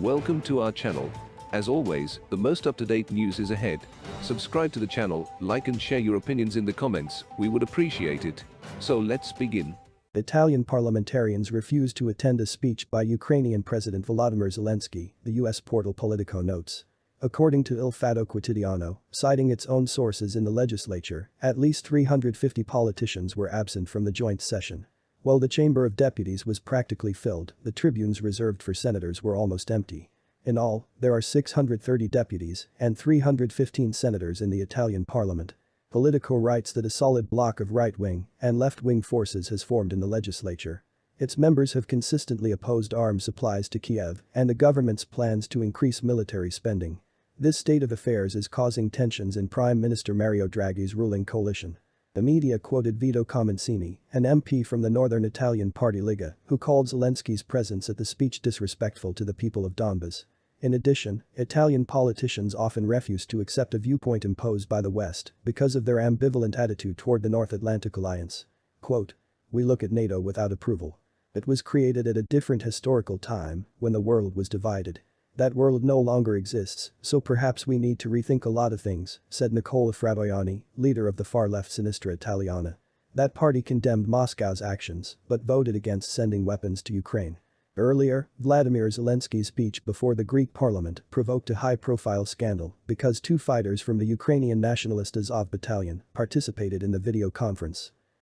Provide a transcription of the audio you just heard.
Welcome to our channel. As always, the most up-to-date news is ahead. Subscribe to the channel, like and share your opinions in the comments, we would appreciate it. So let's begin. Italian parliamentarians refused to attend a speech by Ukrainian President Volodymyr Zelensky, the US portal Politico notes. According to Il Fatto Quotidiano, citing its own sources in the legislature, at least 350 politicians were absent from the joint session. While the Chamber of Deputies was practically filled, the tribunes reserved for senators were almost empty. In all, there are 630 deputies and 315 senators in the Italian parliament. Politico writes that a solid block of right-wing and left-wing forces has formed in the legislature. Its members have consistently opposed arms supplies to Kiev and the government's plans to increase military spending. This state of affairs is causing tensions in Prime Minister Mario Draghi's ruling coalition. The media quoted Vito Comencini, an MP from the northern Italian party Lega, who called Zelensky's presence at the speech disrespectful to the people of Donbas. In addition, Italian politicians often refuse to accept a viewpoint imposed by the West because of their ambivalent attitude toward the North Atlantic Alliance. Quote, We look at NATO without approval. It was created at a different historical time when the world was divided. That world no longer exists, so perhaps we need to rethink a lot of things, said Nicola Fratoianni, leader of the far-left Sinistra Italiana. That party condemned Moscow's actions, but voted against sending weapons to Ukraine. Earlier, Vladimir Zelensky's speech before the Greek parliament provoked a high-profile scandal because two fighters from the Ukrainian nationalist Azov battalion participated in the video conference.